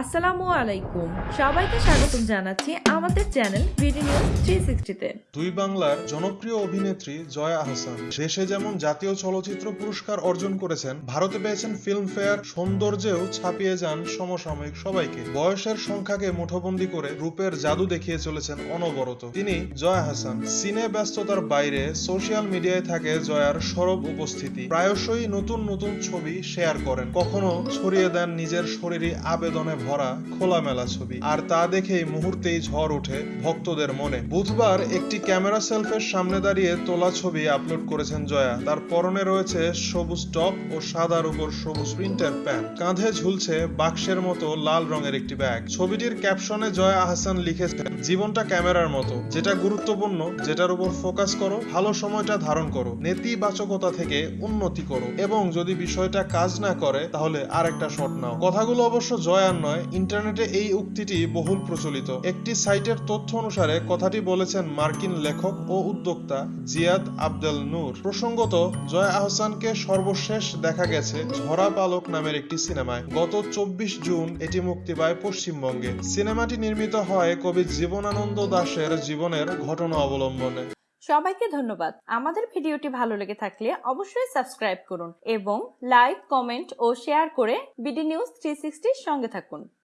আসসালামু আলাইকুম। সবাইকে স্বাগতম জানাচ্ছি আমাদের চ্যানেল বিডি নিউজ থ্রি সিক্সটিতে দুই বাংলার জনপ্রিয় অভিনেত্রী জয়া আহসান দেশে যেমন জাতীয় চলচ্চিত্র পুরস্কার অর্জন করেছেন, ভারতে পেয়েছেন সৌন্দর্যেও ছাপিয়ে যান সমসাময়িক সবাইকে। বয়সের সংখ্যাকে মুঠোবন্দি করে রূপের জাদু দেখিয়ে চলেছেন অনবরত। তিনি জয়া হাসান সিনে ব্যস্ততার বাইরে সোশ্যাল মিডিয়ায় থাকে জয়ার সরব উপস্থিতি। প্রায়শই নতুন নতুন ছবি শেয়ার করেন। কখনো ছড়িয়ে দেন নিজের শরীরে আবেদনে ভরা খোলামেলা ছবি। আর তা দেখেই মুহূর্তেই ঝড় ওঠে ভক্তদের মনে। বুধবার একটি ক্যামেরা সেলফের সামনে দাঁড়িয়ে তোলা ছবি আপলোড করেছেন জয়া। তার পরনে রয়েছে সবুজ টপ ও সাদার উপর সবুজ প্রিন্টের প্যান্ট। কাঁধে ঝুলছে বাক্সের মতো লাল রঙের একটি ব্যাগ। ছবিটির ক্যাপশনে জয়া আহসান লিখেছেন, জীবনটা ক্যামেরার মতো। যেটা গুরুত্বপূর্ণ, যেটার উপর ফোকাস করো, ভালো সময়টা ধারণ করো। নেতিবাচকতা থেকে উন্নতি করো। এবং যদি বিষয়টা কাজ না করে, তাহলে আরেকটা শট নাও। কথাগুলো অবশ্য জয়ার নয় ইন্টারনেটে এই উক্তিটি বহুল প্রচলিত। একটি সাইটের তথ্য অনুসারে কথাটি বলেছেন মার্কিন লেখক ও উদ্যোক্তা জিয়াদ আবদেল নূর। প্রসঙ্গত, জয়া আহসানকে সর্বশেষ দেখা গেছে ঝরা পালক নামের একটি সিনেমায়। গত চব্বিশ জুন এটি মুক্তি পায় পশ্চিমবঙ্গে। সিনেমাটি নির্মিত হয় কবি জীবনানন্দ দাশের জীবনের ঘটনা অবলম্বনে। সবাইকে ধন্যবাদ। আমাদের ভিডিওটি ভালো লেগে থাকলে অবশ্যই সাবস্ক্রাইব করুন এবং লাইক, কমেন্ট ও শেয়ার করে বিডি নিউজ থ্রি সঙ্গে থাকুন।